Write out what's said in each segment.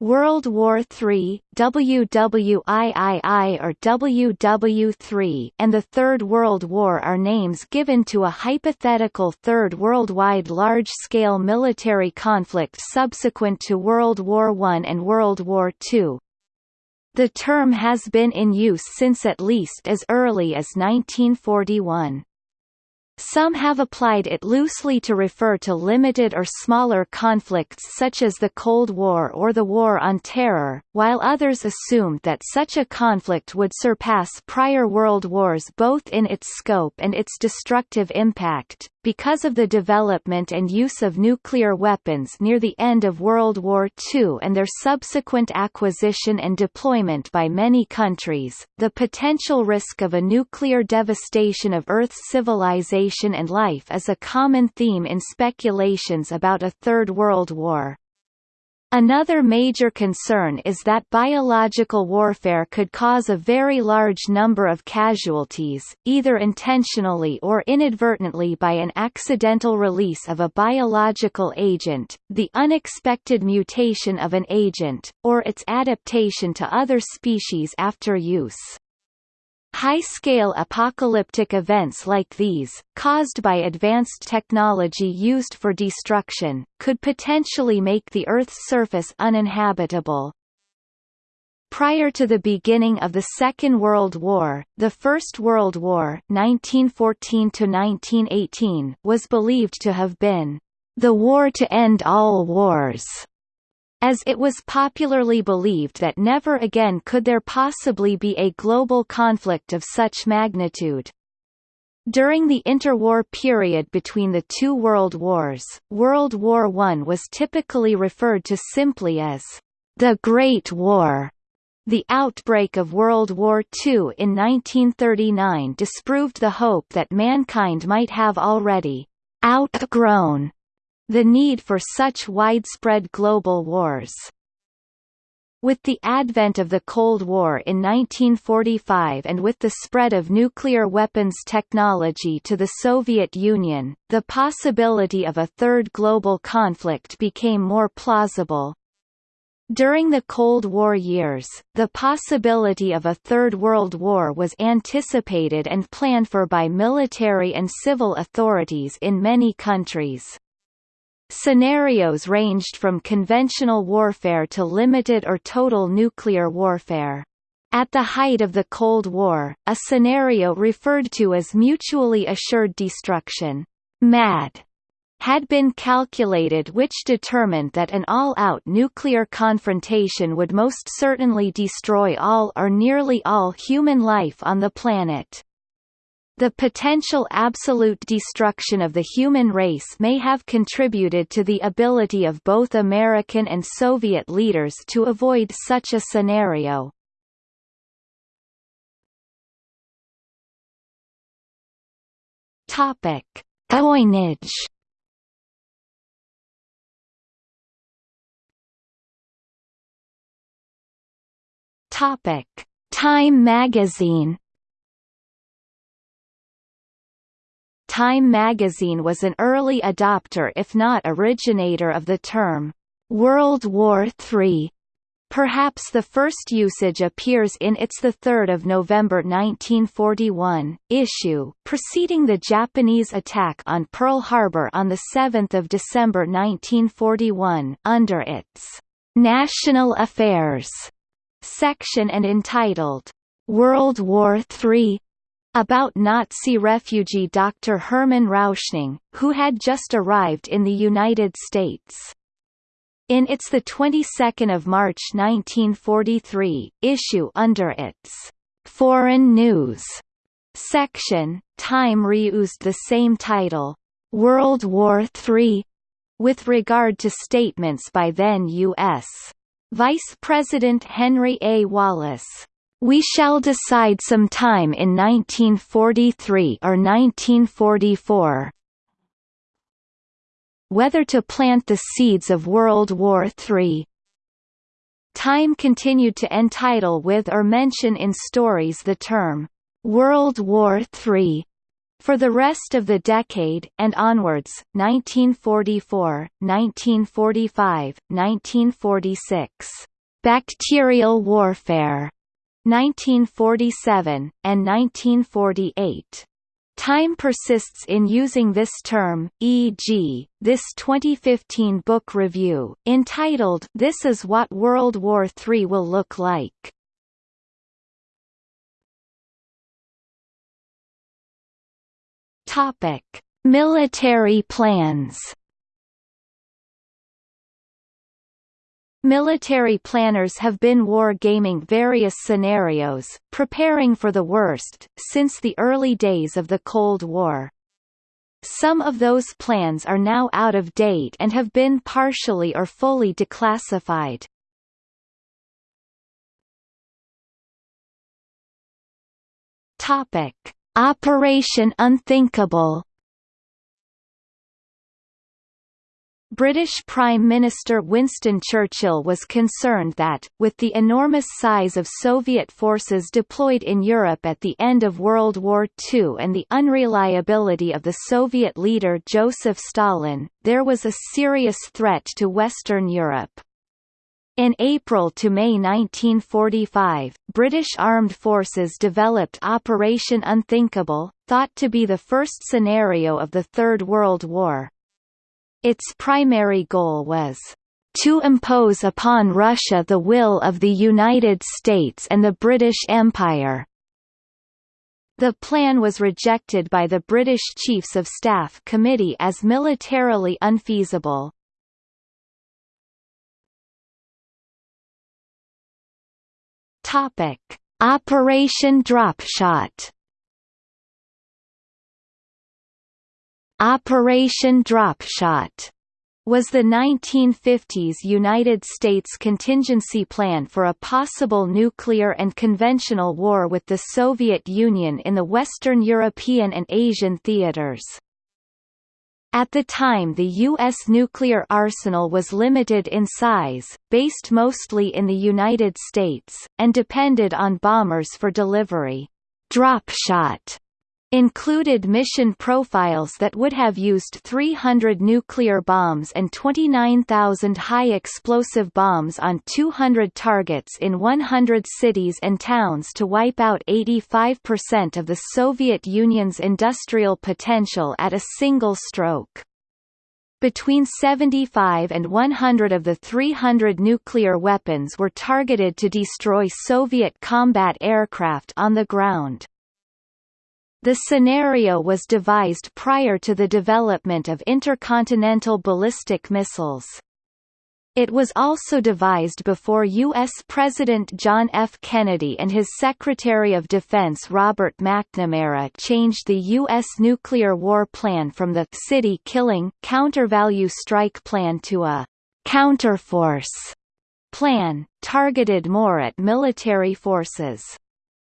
World War III, WWIII or WW3 and the Third World War are names given to a hypothetical Third Worldwide large-scale military conflict subsequent to World War I and World War II. The term has been in use since at least as early as 1941. Some have applied it loosely to refer to limited or smaller conflicts such as the Cold War or the War on Terror, while others assumed that such a conflict would surpass prior world wars both in its scope and its destructive impact. Because of the development and use of nuclear weapons near the end of World War II and their subsequent acquisition and deployment by many countries, the potential risk of a nuclear devastation of Earth's civilization and life is a common theme in speculations about a Third World War. Another major concern is that biological warfare could cause a very large number of casualties, either intentionally or inadvertently by an accidental release of a biological agent, the unexpected mutation of an agent, or its adaptation to other species after use. High-scale apocalyptic events like these, caused by advanced technology used for destruction, could potentially make the Earth's surface uninhabitable. Prior to the beginning of the Second World War, the First World War 1914 was believed to have been the war to end all wars as it was popularly believed that never again could there possibly be a global conflict of such magnitude. During the interwar period between the two world wars, World War I was typically referred to simply as the Great War. The outbreak of World War II in 1939 disproved the hope that mankind might have already outgrown the need for such widespread global wars. With the advent of the Cold War in 1945 and with the spread of nuclear weapons technology to the Soviet Union, the possibility of a third global conflict became more plausible. During the Cold War years, the possibility of a Third World War was anticipated and planned for by military and civil authorities in many countries. Scenarios ranged from conventional warfare to limited or total nuclear warfare. At the height of the Cold War, a scenario referred to as mutually assured destruction MAD, had been calculated which determined that an all-out nuclear confrontation would most certainly destroy all or nearly all human life on the planet. The potential absolute destruction of the human race may have contributed to the ability of both American and Soviet leaders to avoid such a scenario. Topic: Coinage. Topic: Time magazine. Time magazine was an early adopter if not originator of the term, "'World War III". Perhaps the first usage appears in its 3 November 1941, issue, preceding the Japanese attack on Pearl Harbor on 7 December 1941, under its "'National Affairs' section and entitled, "'World War III about Nazi refugee Dr. Hermann Rauschning, who had just arrived in the United States. In its 22 March 1943, issue under its «Foreign News» section, Time reused the same title, «World War III», with regard to statements by then U.S. Vice President Henry A. Wallace. We shall decide some time in 1943 or 1944 whether to plant the seeds of World War III. Time continued to entitle with or mention in stories the term, World War III, For the rest of the decade, and onwards 1944, 1945, 1946, "'bacterial warfare' 1947, and 1948. Time persists in using this term, e.g., this 2015 book review, entitled This is what World War III will look like. Topic: Military plans. Military planners have been war-gaming various scenarios, preparing for the worst, since the early days of the Cold War. Some of those plans are now out of date and have been partially or fully declassified. Topic: Operation Unthinkable British Prime Minister Winston Churchill was concerned that, with the enormous size of Soviet forces deployed in Europe at the end of World War II and the unreliability of the Soviet leader Joseph Stalin, there was a serious threat to Western Europe. In April to May 1945, British armed forces developed Operation Unthinkable, thought to be the first scenario of the Third World War. Its primary goal was to impose upon Russia the will of the United States and the British Empire. The plan was rejected by the British Chiefs of Staff Committee as militarily unfeasible. Topic: Operation Dropshot. Operation Dropshot was the 1950s United States contingency plan for a possible nuclear and conventional war with the Soviet Union in the Western European and Asian theaters. At the time the U.S. nuclear arsenal was limited in size, based mostly in the United States, and depended on bombers for delivery. Drop shot included mission profiles that would have used 300 nuclear bombs and 29,000 high-explosive bombs on 200 targets in 100 cities and towns to wipe out 85% of the Soviet Union's industrial potential at a single stroke. Between 75 and 100 of the 300 nuclear weapons were targeted to destroy Soviet combat aircraft on the ground. The scenario was devised prior to the development of intercontinental ballistic missiles. It was also devised before U.S. President John F. Kennedy and his Secretary of Defense Robert McNamara changed the U.S. nuclear war plan from the city-killing, counter-value strike plan to a counterforce plan, targeted more at military forces.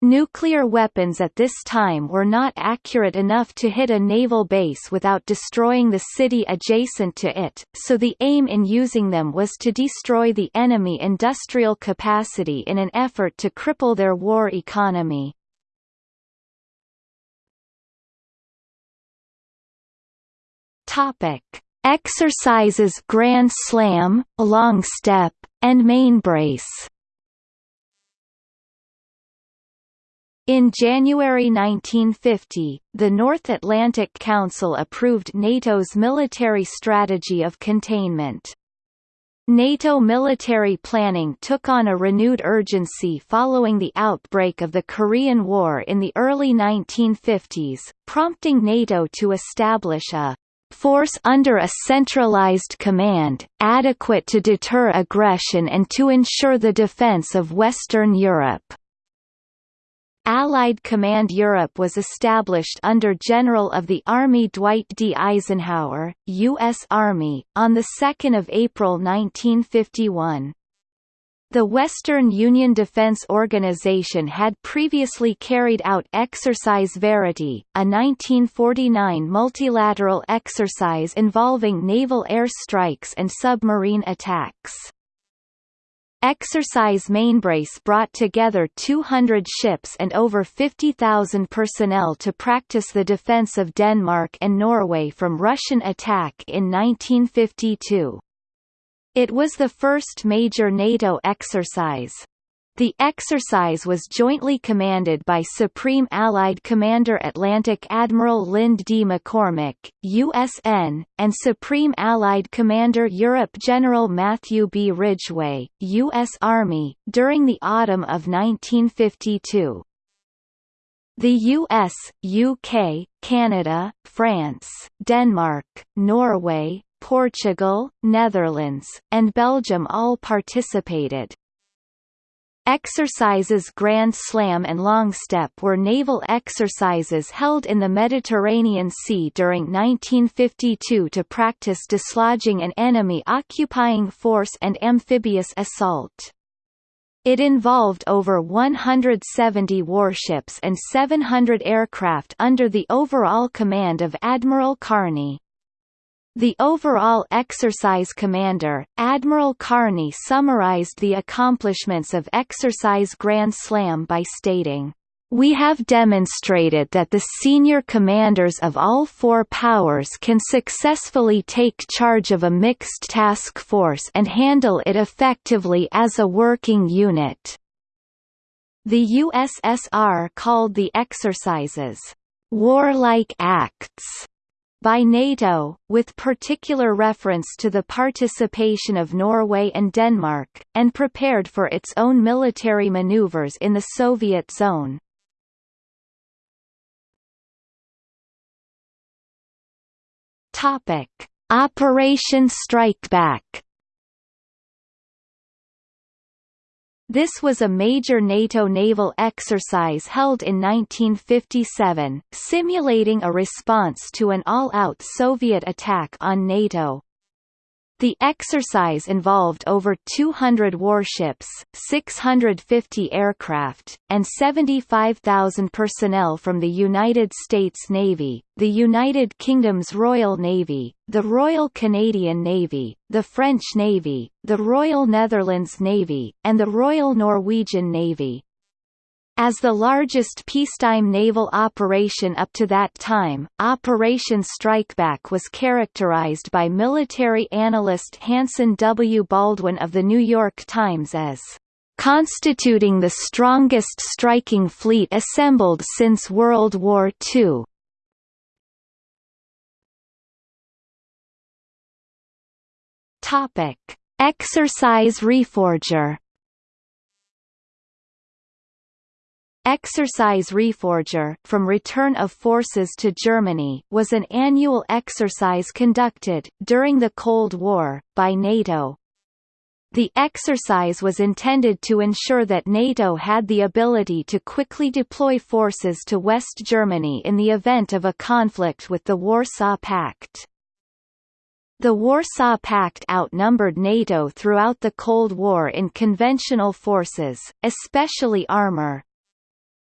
Nuclear weapons at this time were not accurate enough to hit a naval base without destroying the city adjacent to it, so the aim in using them was to destroy the enemy industrial capacity in an effort to cripple their war economy. Exercises Grand Slam, Long Step, and Mainbrace In January 1950, the North Atlantic Council approved NATO's military strategy of containment. NATO military planning took on a renewed urgency following the outbreak of the Korean War in the early 1950s, prompting NATO to establish a force under a centralized command, adequate to deter aggression and to ensure the defense of Western Europe. Allied Command Europe was established under General of the Army Dwight D. Eisenhower, U.S. Army, on 2 April 1951. The Western Union Defense Organization had previously carried out Exercise Verity, a 1949 multilateral exercise involving naval air strikes and submarine attacks. Exercise Mainbrace brought together 200 ships and over 50,000 personnel to practice the defence of Denmark and Norway from Russian attack in 1952. It was the first major NATO exercise. The exercise was jointly commanded by Supreme Allied Commander Atlantic Admiral Lynde D. McCormick, USN, and Supreme Allied Commander Europe General Matthew B. Ridgway, U.S. Army, during the autumn of 1952. The US, UK, Canada, France, Denmark, Norway, Portugal, Netherlands, and Belgium all participated. Exercises Grand Slam and Long Step were naval exercises held in the Mediterranean Sea during 1952 to practice dislodging an enemy occupying force and amphibious assault. It involved over 170 warships and 700 aircraft under the overall command of Admiral Carney. The overall exercise commander, Admiral Carney summarized the accomplishments of Exercise Grand Slam by stating, we have demonstrated that the senior commanders of all four powers can successfully take charge of a mixed task force and handle it effectively as a working unit. The USSR called the exercises, warlike acts, by NATO, with particular reference to the participation of Norway and Denmark, and prepared for its own military maneuvers in the Soviet zone. Topic: Operation Strikeback This was a major NATO naval exercise held in 1957, simulating a response to an all-out Soviet attack on NATO. The exercise involved over 200 warships, 650 aircraft, and 75,000 personnel from the United States Navy, the United Kingdom's Royal Navy, the Royal Canadian Navy, the French Navy, the Royal Netherlands Navy, and the Royal Norwegian Navy. As the largest peacetime naval operation up to that time, Operation Strikeback was characterized by military analyst Hanson W. Baldwin of The New York Times as constituting the strongest striking fleet assembled since World War II. Topic: Exercise Reforger Exercise Reforger from Return of Forces to Germany was an annual exercise conducted, during the Cold War, by NATO. The exercise was intended to ensure that NATO had the ability to quickly deploy forces to West Germany in the event of a conflict with the Warsaw Pact. The Warsaw Pact outnumbered NATO throughout the Cold War in conventional forces, especially armor,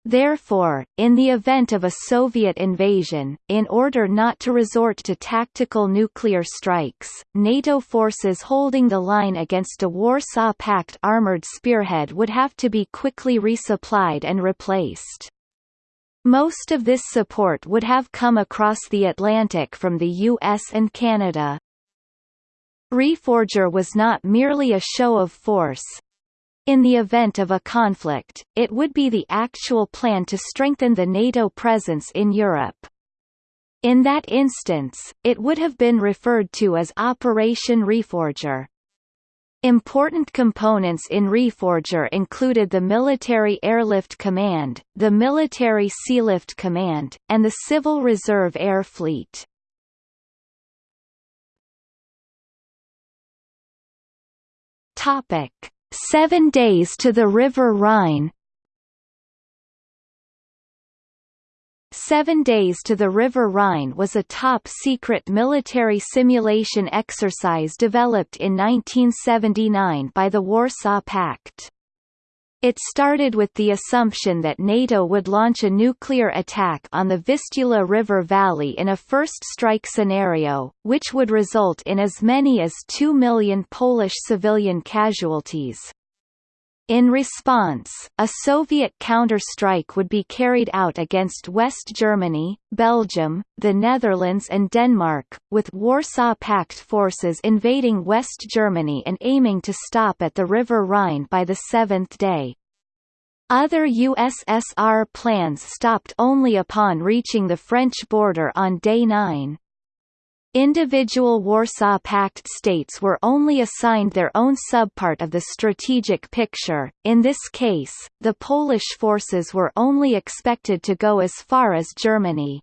Therefore, in the event of a Soviet invasion, in order not to resort to tactical nuclear strikes, NATO forces holding the line against a Warsaw Pact armored spearhead would have to be quickly resupplied and replaced. Most of this support would have come across the Atlantic from the US and Canada. Reforger was not merely a show of force, in the event of a conflict, it would be the actual plan to strengthen the NATO presence in Europe. In that instance, it would have been referred to as Operation Reforger. Important components in Reforger included the Military Airlift Command, the Military Sealift Command, and the Civil Reserve Air Fleet. Topic: Seven Days to the River Rhine Seven Days to the River Rhine was a top-secret military simulation exercise developed in 1979 by the Warsaw Pact. It started with the assumption that NATO would launch a nuclear attack on the Vistula River Valley in a first strike scenario, which would result in as many as 2 million Polish civilian casualties. In response, a Soviet counter-strike would be carried out against West Germany, Belgium, the Netherlands and Denmark, with Warsaw Pact forces invading West Germany and aiming to stop at the River Rhine by the seventh day. Other USSR plans stopped only upon reaching the French border on day 9. Individual Warsaw Pact states were only assigned their own subpart of the strategic picture, in this case, the Polish forces were only expected to go as far as Germany.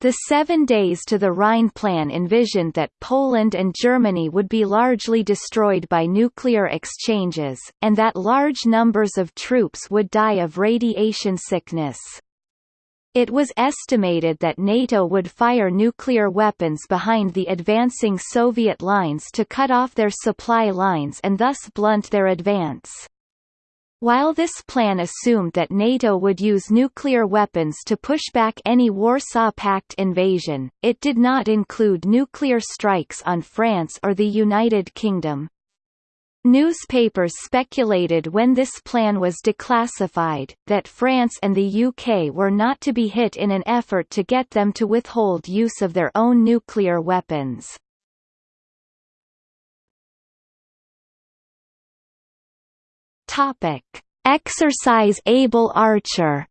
The Seven Days to the Rhine plan envisioned that Poland and Germany would be largely destroyed by nuclear exchanges, and that large numbers of troops would die of radiation sickness. It was estimated that NATO would fire nuclear weapons behind the advancing Soviet lines to cut off their supply lines and thus blunt their advance. While this plan assumed that NATO would use nuclear weapons to push back any Warsaw Pact invasion, it did not include nuclear strikes on France or the United Kingdom. Newspapers speculated when this plan was declassified, that France and the UK were not to be hit in an effort to get them to withhold use of their own nuclear weapons. Exercise Able Archer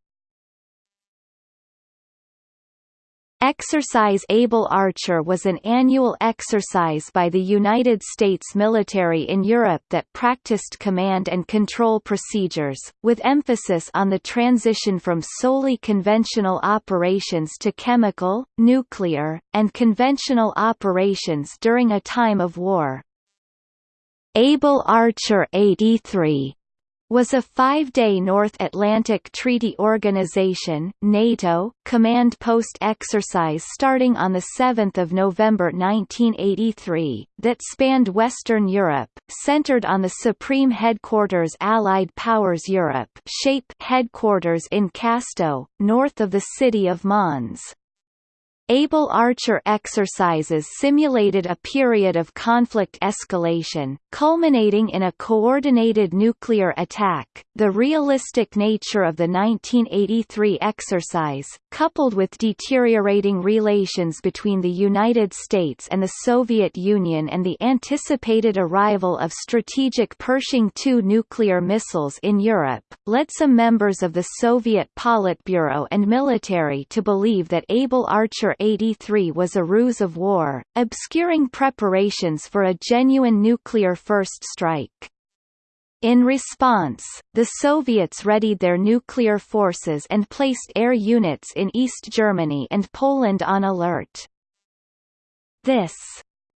Exercise Able Archer was an annual exercise by the United States military in Europe that practiced command and control procedures, with emphasis on the transition from solely conventional operations to chemical, nuclear, and conventional operations during a time of war. Able Archer 83 was a five-day North Atlantic Treaty Organization NATO command post exercise starting on 7 November 1983, that spanned Western Europe, centered on the Supreme Headquarters Allied Powers Europe shape headquarters in Casteau, north of the city of Mons. Able Archer exercises simulated a period of conflict escalation, culminating in a coordinated nuclear attack. The realistic nature of the 1983 exercise, coupled with deteriorating relations between the United States and the Soviet Union and the anticipated arrival of strategic Pershing II nuclear missiles in Europe, led some members of the Soviet Politburo and military to believe that Able Archer 83 was a ruse of war, obscuring preparations for a genuine nuclear first strike. In response, the Soviets readied their nuclear forces and placed air units in East Germany and Poland on alert. This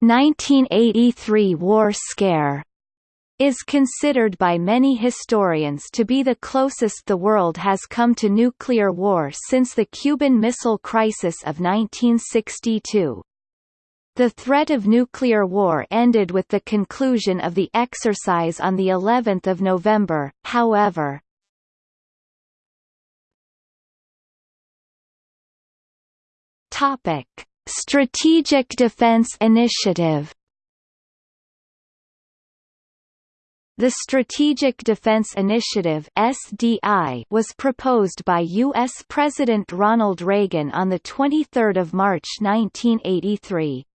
1983 war scare is considered by many historians to be the closest the world has come to nuclear war since the Cuban Missile Crisis of 1962. The threat of nuclear war ended with the conclusion of the exercise on the 11th of November, however. Topic: Strategic Defense Initiative The Strategic Defense Initiative (SDI) was proposed by U.S. President Ronald Reagan on 23 March 1983.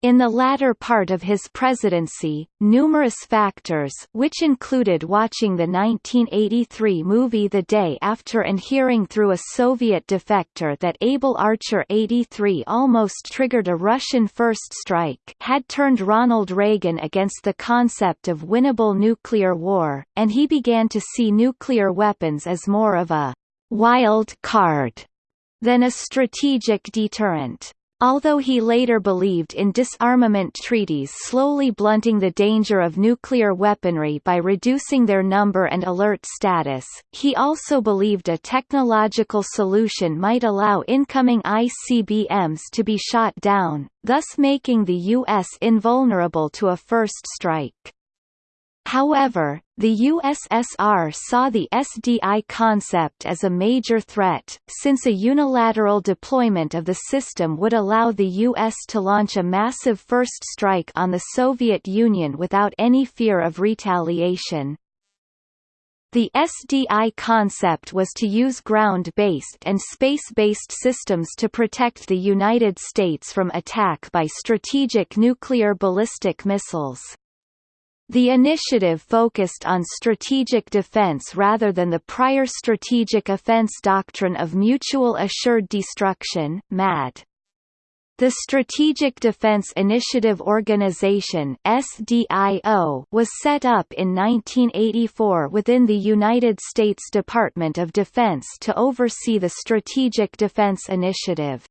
In the latter part of his presidency, numerous factors which included watching the 1983 movie The Day After and hearing through a Soviet defector that Able Archer 83 almost triggered a Russian first strike had turned Ronald Reagan against the concept of winnable nuclear war, and he began to see nuclear weapons as more of a «wild card» than a strategic deterrent. Although he later believed in disarmament treaties slowly blunting the danger of nuclear weaponry by reducing their number and alert status, he also believed a technological solution might allow incoming ICBMs to be shot down, thus making the U.S. invulnerable to a first strike. However, the USSR saw the SDI concept as a major threat, since a unilateral deployment of the system would allow the US to launch a massive first strike on the Soviet Union without any fear of retaliation. The SDI concept was to use ground-based and space-based systems to protect the United States from attack by strategic nuclear ballistic missiles. The initiative focused on strategic defense rather than the prior strategic offense doctrine of mutual assured destruction MAD. The Strategic Defense Initiative Organization SDIO was set up in 1984 within the United States Department of Defense to oversee the Strategic Defense Initiative.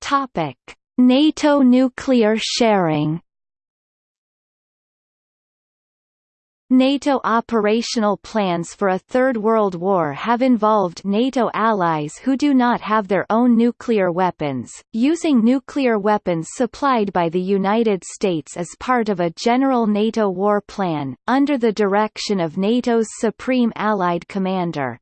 Topic: NATO nuclear sharing NATO operational plans for a Third World War have involved NATO allies who do not have their own nuclear weapons, using nuclear weapons supplied by the United States as part of a general NATO war plan, under the direction of NATO's Supreme Allied Commander.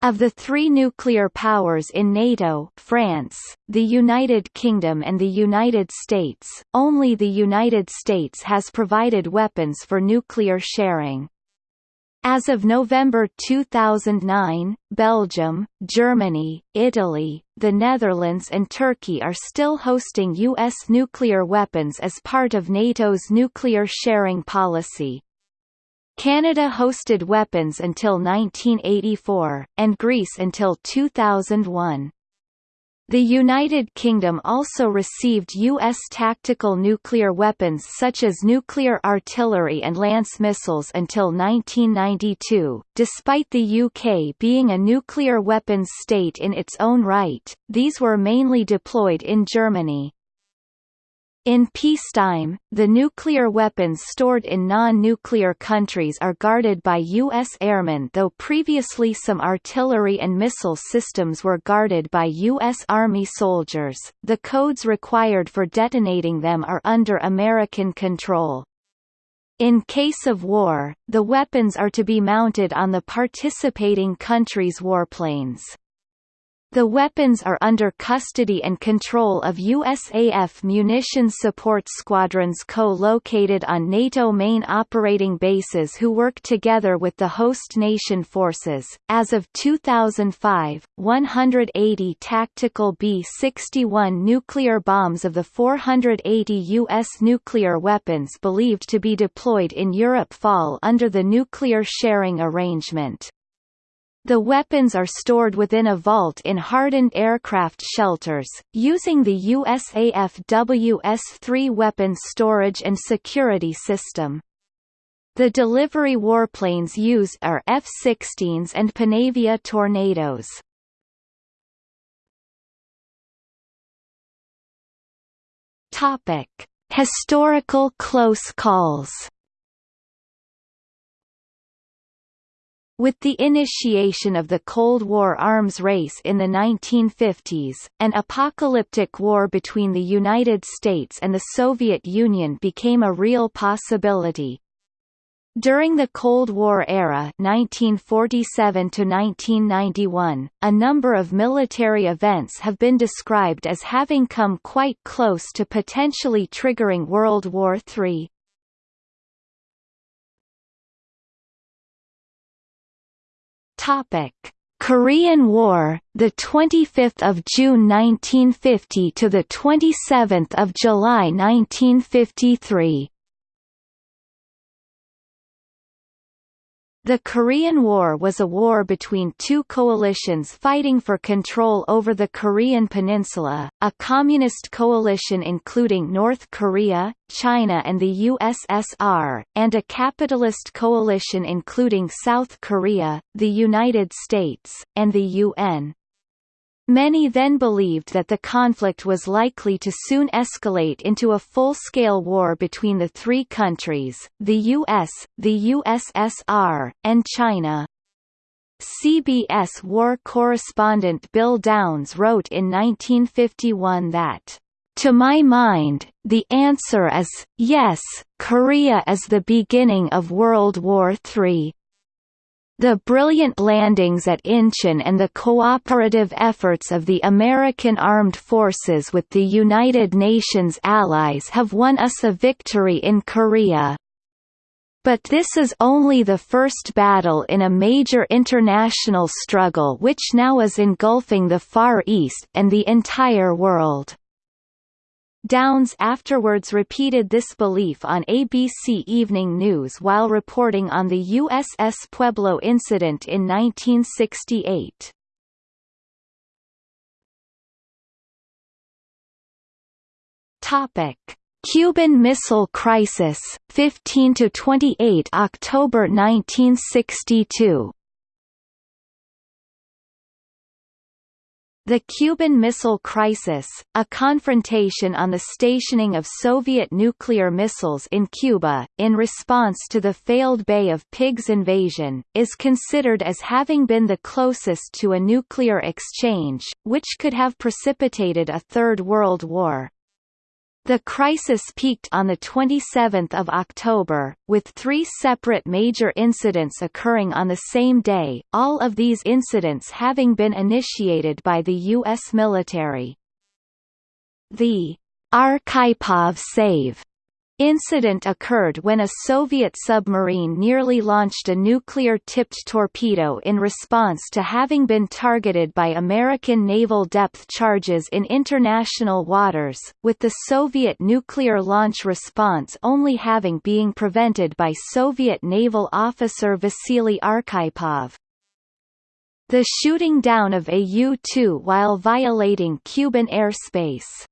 Of the three nuclear powers in NATO France, the United Kingdom and the United States, only the United States has provided weapons for nuclear sharing. As of November 2009, Belgium, Germany, Italy, the Netherlands and Turkey are still hosting U.S. nuclear weapons as part of NATO's nuclear sharing policy. Canada hosted weapons until 1984, and Greece until 2001. The United Kingdom also received U.S. tactical nuclear weapons such as nuclear artillery and Lance missiles until 1992. Despite the UK being a nuclear weapons state in its own right, these were mainly deployed in Germany. In peacetime, the nuclear weapons stored in non-nuclear countries are guarded by U.S. airmen though previously some artillery and missile systems were guarded by U.S. Army soldiers, the codes required for detonating them are under American control. In case of war, the weapons are to be mounted on the participating country's warplanes. The weapons are under custody and control of USAF Munitions Support Squadrons co-located on NATO main operating bases who work together with the host nation forces. As of 2005, 180 tactical B-61 nuclear bombs of the 480 U.S. nuclear weapons believed to be deployed in Europe fall under the nuclear sharing arrangement. The weapons are stored within a vault in hardened aircraft shelters, using the USAF WS-3 weapons storage and security system. The delivery warplanes used are F-16s and Panavia Tornadoes. Topic: Historical close calls. With the initiation of the Cold War arms race in the 1950s, an apocalyptic war between the United States and the Soviet Union became a real possibility. During the Cold War era 1947 1991, a number of military events have been described as having come quite close to potentially triggering World War III. Topic: Korean War, the 25th of June 1950 to the 27th of July 1953. The Korean War was a war between two coalitions fighting for control over the Korean peninsula, a communist coalition including North Korea, China and the USSR, and a capitalist coalition including South Korea, the United States, and the UN. Many then believed that the conflict was likely to soon escalate into a full-scale war between the three countries, the US, the USSR, and China. CBS war correspondent Bill Downs wrote in 1951 that, "...to my mind, the answer is, yes, Korea is the beginning of World War III." The brilliant landings at Incheon and the cooperative efforts of the American Armed Forces with the United Nations allies have won us a victory in Korea. But this is only the first battle in a major international struggle which now is engulfing the Far East and the entire world. Downs afterwards repeated this belief on ABC Evening News while reporting on the USS Pueblo incident in 1968. Topic: Cuban Missile Crisis, 15 to 28 October 1962. The Cuban Missile Crisis, a confrontation on the stationing of Soviet nuclear missiles in Cuba, in response to the failed Bay of Pigs invasion, is considered as having been the closest to a nuclear exchange, which could have precipitated a Third World War. The crisis peaked on 27 October, with three separate major incidents occurring on the same day, all of these incidents having been initiated by the U.S. military. The Arkhipov Save Incident occurred when a Soviet submarine nearly launched a nuclear-tipped torpedo in response to having been targeted by American naval depth charges in international waters, with the Soviet nuclear launch response only having being prevented by Soviet naval officer Vasily Arkhipov. The shooting down of a U-2 while violating Cuban airspace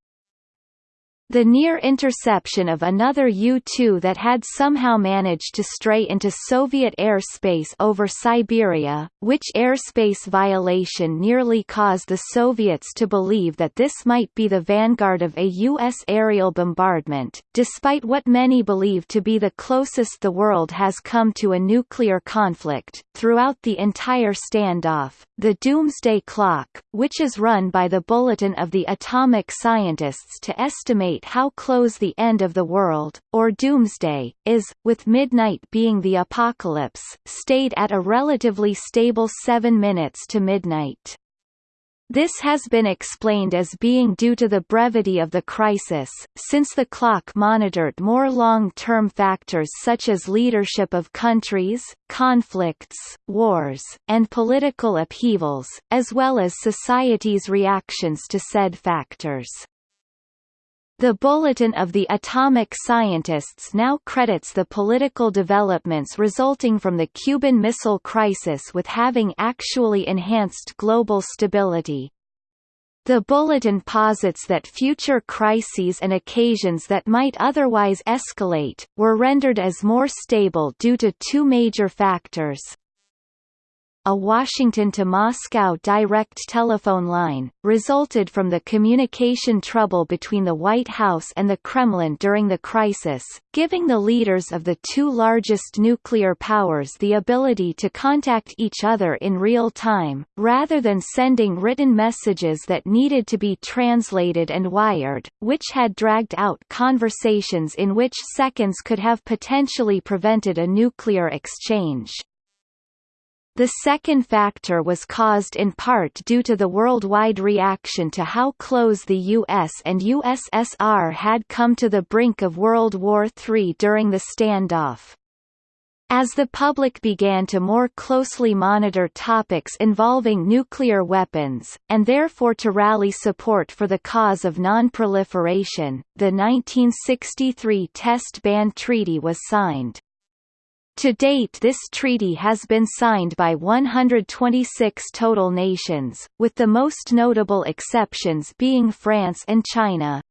the near interception of another U-2 that had somehow managed to stray into Soviet airspace over Siberia, which airspace violation nearly caused the Soviets to believe that this might be the vanguard of a U.S. aerial bombardment, despite what many believe to be the closest the world has come to a nuclear conflict. Throughout the entire standoff, the Doomsday Clock, which is run by the Bulletin of the Atomic Scientists to estimate how close the end of the world, or doomsday, is, with midnight being the apocalypse, stayed at a relatively stable 7 minutes to midnight. This has been explained as being due to the brevity of the crisis, since the clock monitored more long-term factors such as leadership of countries, conflicts, wars, and political upheavals, as well as society's reactions to said factors. The Bulletin of the Atomic Scientists now credits the political developments resulting from the Cuban Missile Crisis with having actually enhanced global stability. The bulletin posits that future crises and occasions that might otherwise escalate, were rendered as more stable due to two major factors, a Washington to Moscow direct telephone line, resulted from the communication trouble between the White House and the Kremlin during the crisis, giving the leaders of the two largest nuclear powers the ability to contact each other in real time, rather than sending written messages that needed to be translated and wired, which had dragged out conversations in which seconds could have potentially prevented a nuclear exchange. The second factor was caused in part due to the worldwide reaction to how close the US and USSR had come to the brink of World War III during the standoff. As the public began to more closely monitor topics involving nuclear weapons, and therefore to rally support for the cause of non-proliferation, the 1963 Test Ban Treaty was signed. To date this treaty has been signed by 126 total nations, with the most notable exceptions being France and China.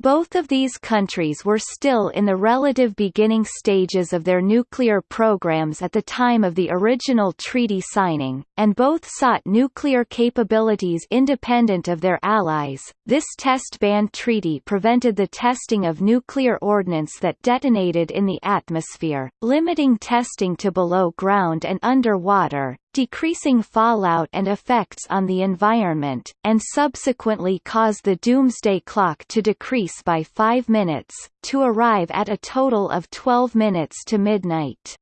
Both of these countries were still in the relative beginning stages of their nuclear programs at the time of the original treaty signing, and both sought nuclear capabilities independent of their allies. This test ban treaty prevented the testing of nuclear ordnance that detonated in the atmosphere, limiting testing to below ground and underwater, decreasing fallout and effects on the environment, and subsequently caused the doomsday clock to decrease by 5 minutes, to arrive at a total of 12 minutes to midnight.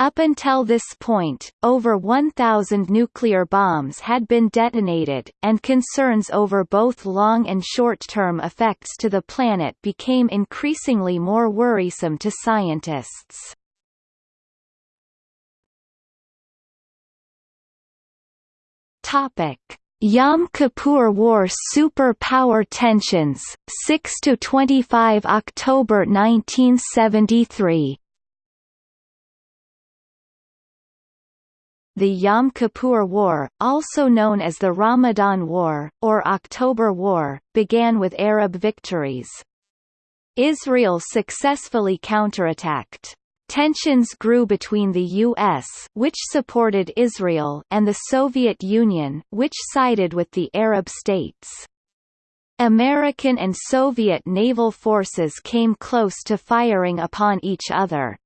Up until this point, over 1,000 nuclear bombs had been detonated, and concerns over both long and short-term effects to the planet became increasingly more worrisome to scientists. Topic: Yom Kippur War superpower tensions, 6 to 25 October 1973. The Yom Kippur War, also known as the Ramadan War, or October War, began with Arab victories. Israel successfully counterattacked. Tensions grew between the U.S. which supported Israel and the Soviet Union which sided with the Arab states. American and Soviet naval forces came close to firing upon each other.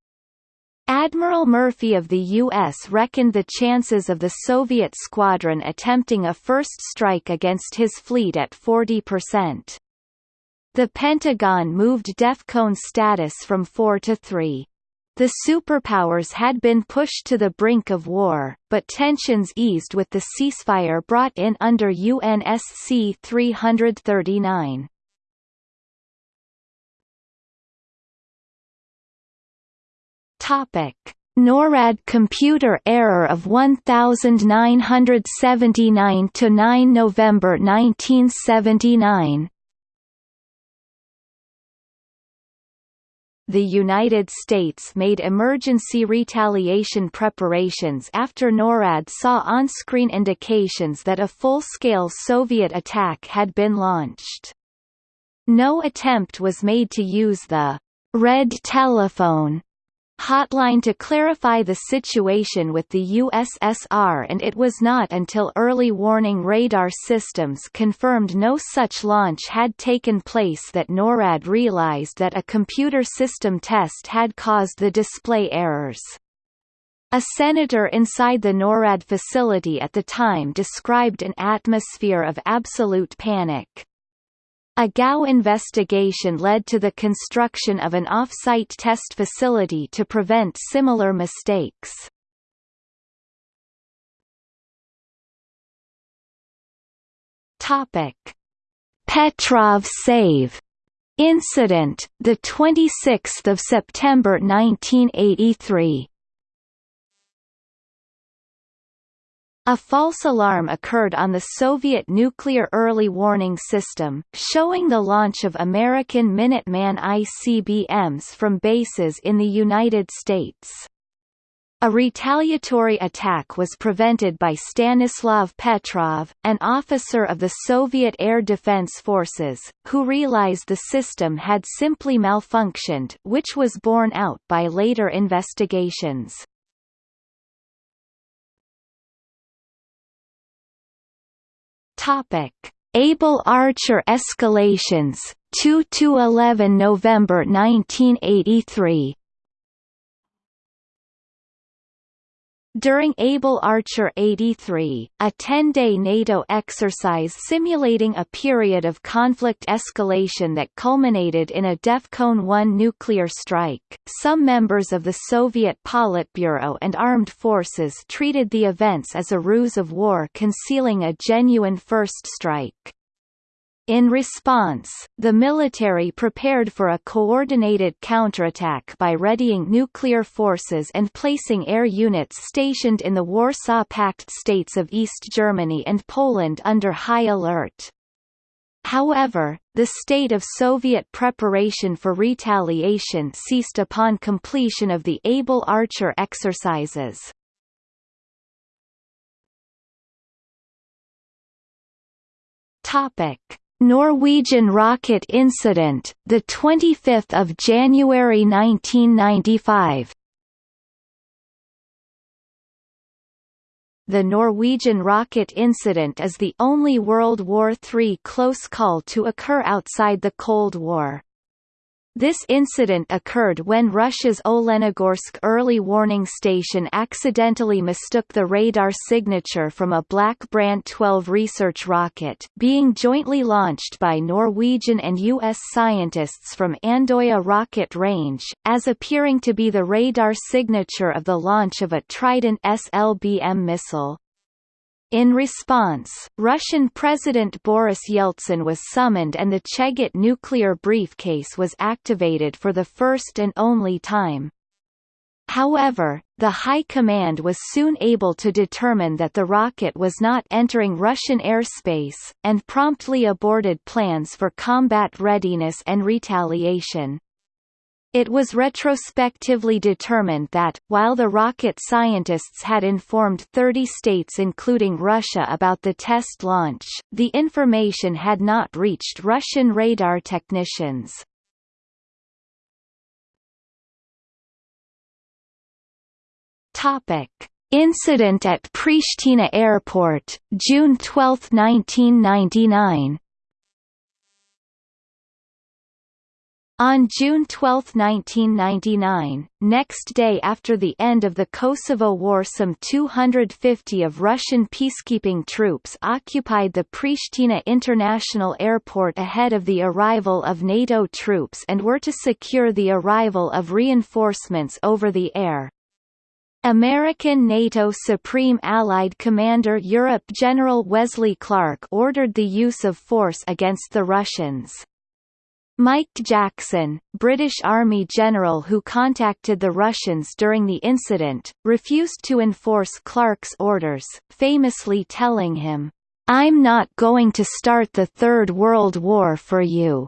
Admiral Murphy of the U.S. reckoned the chances of the Soviet squadron attempting a first strike against his fleet at 40%. The Pentagon moved DEFCON status from 4 to 3. The superpowers had been pushed to the brink of war, but tensions eased with the ceasefire brought in under UNSC 339. Topic: NORAD computer error of 1979 to 9 November 1979. The United States made emergency retaliation preparations after NORAD saw on-screen indications that a full-scale Soviet attack had been launched. No attempt was made to use the red telephone hotline to clarify the situation with the USSR and it was not until early warning radar systems confirmed no such launch had taken place that NORAD realized that a computer system test had caused the display errors. A senator inside the NORAD facility at the time described an atmosphere of absolute panic. A GAO investigation led to the construction of an off-site test facility to prevent similar mistakes. Topic: Petrov Save incident, the 26th of September 1983. A false alarm occurred on the Soviet nuclear early warning system, showing the launch of American Minuteman ICBMs from bases in the United States. A retaliatory attack was prevented by Stanislav Petrov, an officer of the Soviet Air Defense Forces, who realized the system had simply malfunctioned which was borne out by later investigations. Topic: Able Archer escalations 2 to 11 November 1983 During Able Archer 83, a 10-day NATO exercise simulating a period of conflict escalation that culminated in a DEFCON 1 nuclear strike, some members of the Soviet Politburo and armed forces treated the events as a ruse of war concealing a genuine first strike. In response, the military prepared for a coordinated counterattack by readying nuclear forces and placing air units stationed in the Warsaw Pact states of East Germany and Poland under high alert. However, the state of Soviet preparation for retaliation ceased upon completion of the Able Archer exercises. Topic Norwegian rocket incident, the 25th of January 1995. The Norwegian rocket incident is the only World War III close call to occur outside the Cold War. This incident occurred when Russia's Olenogorsk early warning station accidentally mistook the radar signature from a Black Brant 12 research rocket being jointly launched by Norwegian and U.S. scientists from Andoya Rocket Range, as appearing to be the radar signature of the launch of a Trident SLBM missile. In response, Russian President Boris Yeltsin was summoned and the Cheget nuclear briefcase was activated for the first and only time. However, the High Command was soon able to determine that the rocket was not entering Russian airspace, and promptly aborted plans for combat readiness and retaliation. It was retrospectively determined that, while the rocket scientists had informed 30 states including Russia about the test launch, the information had not reached Russian radar technicians. Incident at Pristina Airport, June 12, 1999 On June 12, 1999, next day after the end of the Kosovo War some 250 of Russian peacekeeping troops occupied the Pristina International Airport ahead of the arrival of NATO troops and were to secure the arrival of reinforcements over the air. American NATO Supreme Allied Commander Europe General Wesley Clark ordered the use of force against the Russians. Mike Jackson, British Army general who contacted the Russians during the incident, refused to enforce Clark's orders, famously telling him, "'I'm not going to start the Third World War for you.'"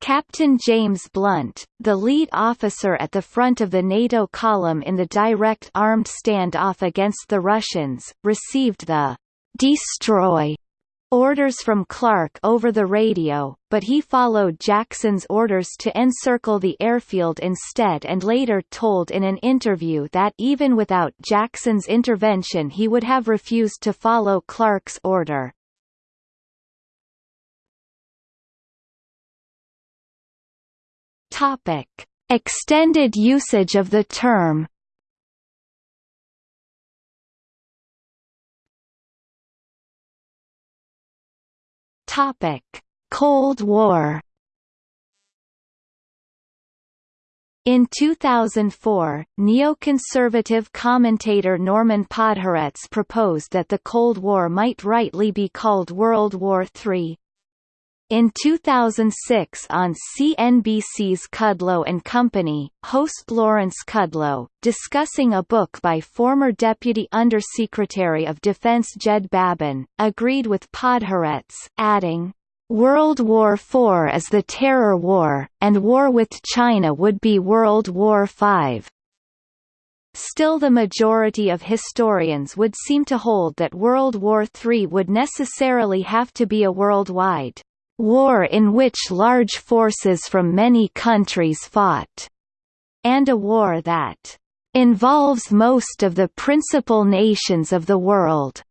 Captain James Blunt, the lead officer at the front of the NATO column in the direct armed standoff against the Russians, received the "'Destroy' orders from Clark over the radio, but he followed Jackson's orders to encircle the airfield instead and later told in an interview that even without Jackson's intervention he would have refused to follow Clark's order. Topic. Extended usage of the term Topic: Cold War. In 2004, neoconservative commentator Norman Podhoretz proposed that the Cold War might rightly be called World War III. In 2006 on CNBC's Kudlow and Company, host Lawrence Kudlow, discussing a book by former Deputy Undersecretary of Defense Jed Babbin, agreed with Podhoretz, adding, World War IV is the Terror War, and war with China would be World War V. Still the majority of historians would seem to hold that World War III would necessarily have to be a worldwide war in which large forces from many countries fought, and a war that involves most of the principal nations of the world.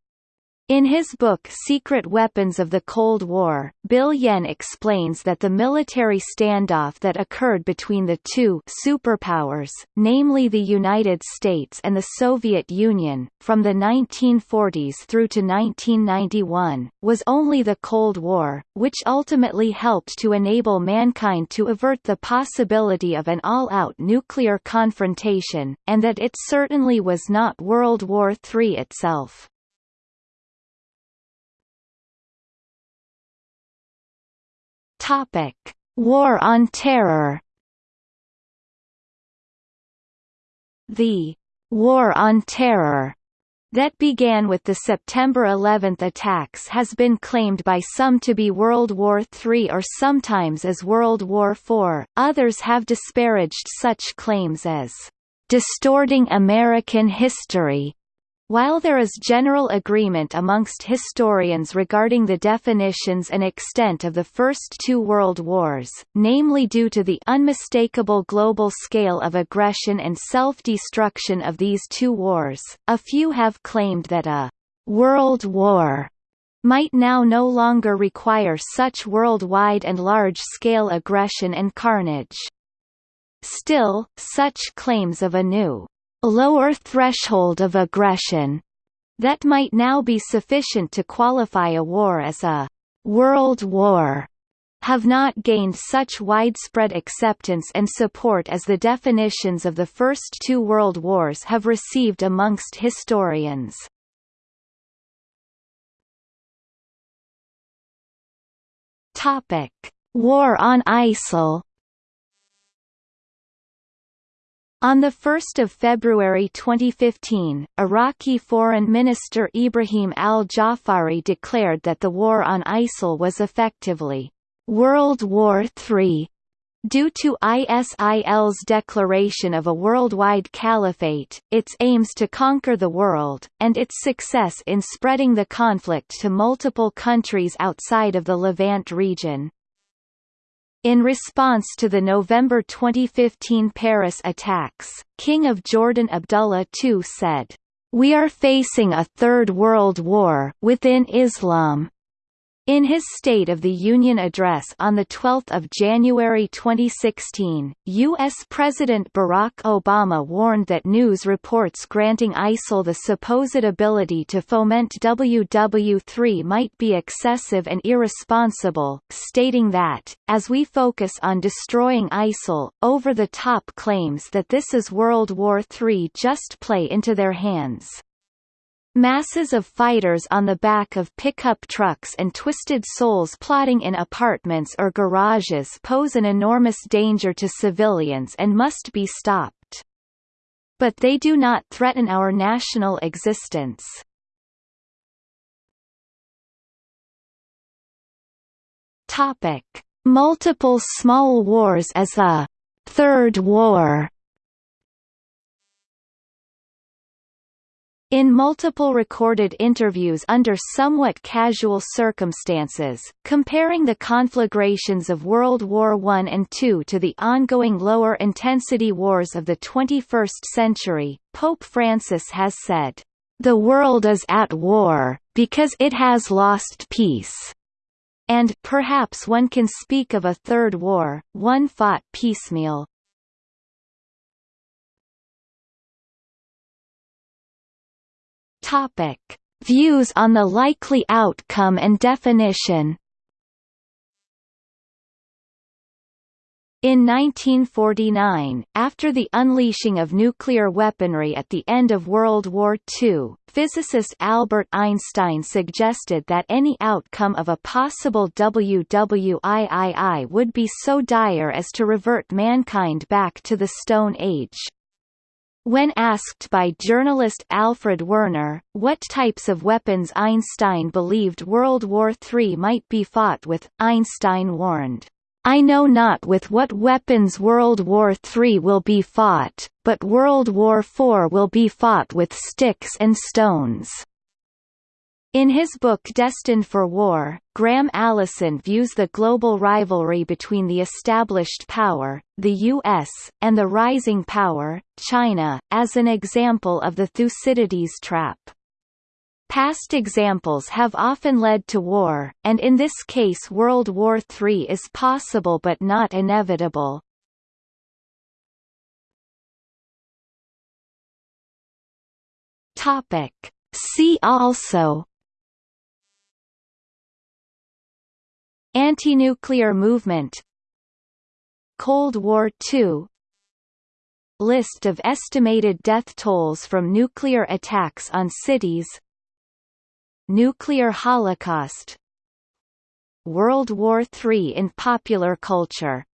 In his book Secret Weapons of the Cold War, Bill Yenne explains that the military standoff that occurred between the two superpowers, namely the United States and the Soviet Union, from the 1940s through to 1991, was only the Cold War, which ultimately helped to enable mankind to avert the possibility of an all-out nuclear confrontation, and that it certainly was not World War III itself. Topic: War on Terror. The War on Terror that began with the September 11 attacks has been claimed by some to be World War III or sometimes as World War IV, others have disparaged such claims as distorting American history while there is general agreement amongst historians regarding the definitions and extent of the first two world wars, namely due to the unmistakable global scale of aggression and self-destruction of these two wars, a few have claimed that a «world war» might now no longer require such worldwide and large-scale aggression and carnage. Still, such claims of a new, lower threshold of aggression that might now be sufficient to qualify a war as a world war have not gained such widespread acceptance and support as the definitions of the first two world wars have received amongst historians. Topic: War on ISIL On 1 February 2015, Iraqi Foreign Minister Ibrahim al-Jafari declared that the war on ISIL was effectively World War III Due to ISIL's declaration of a worldwide caliphate, its aims to conquer the world, and its success in spreading the conflict to multiple countries outside of the Levant region. In response to the November 2015 Paris attacks, King of Jordan Abdullah II said, "We are facing a third world war within Islam." In his State of the Union address on 12 January 2016, U.S. President Barack Obama warned that news reports granting ISIL the supposed ability to foment WW3 might be excessive and irresponsible, stating that, as we focus on destroying ISIL, over-the-top claims that this is World War III just play into their hands. Masses of fighters on the back of pickup trucks and twisted souls plotting in apartments or garages pose an enormous danger to civilians and must be stopped. But they do not threaten our national existence. Topic: Multiple small wars as a third war In multiple recorded interviews under somewhat casual circumstances, comparing the conflagrations of World War I and II to the ongoing lower-intensity wars of the 21st century, Pope Francis has said, "...the world is at war, because it has lost peace." And perhaps one can speak of a third war, one fought piecemeal, Topic: Views on the likely outcome and definition. In 1949, after the unleashing of nuclear weaponry at the end of World War II, physicist Albert Einstein suggested that any outcome of a possible WWIII would be so dire as to revert mankind back to the Stone Age. When asked by journalist Alfred Werner, what types of weapons Einstein believed World War III might be fought with, Einstein warned, I know not with what weapons World War III will be fought, but World War IV will be fought with sticks and stones. In his book Destined for War, Graham Allison views the global rivalry between the established power, the U.S., and the rising power, China, as an example of the Thucydides trap. Past examples have often led to war, and in this case World War III is possible but not inevitable. See also Anti-nuclear movement Cold War II List of estimated death tolls from nuclear attacks on cities Nuclear holocaust World War III in popular culture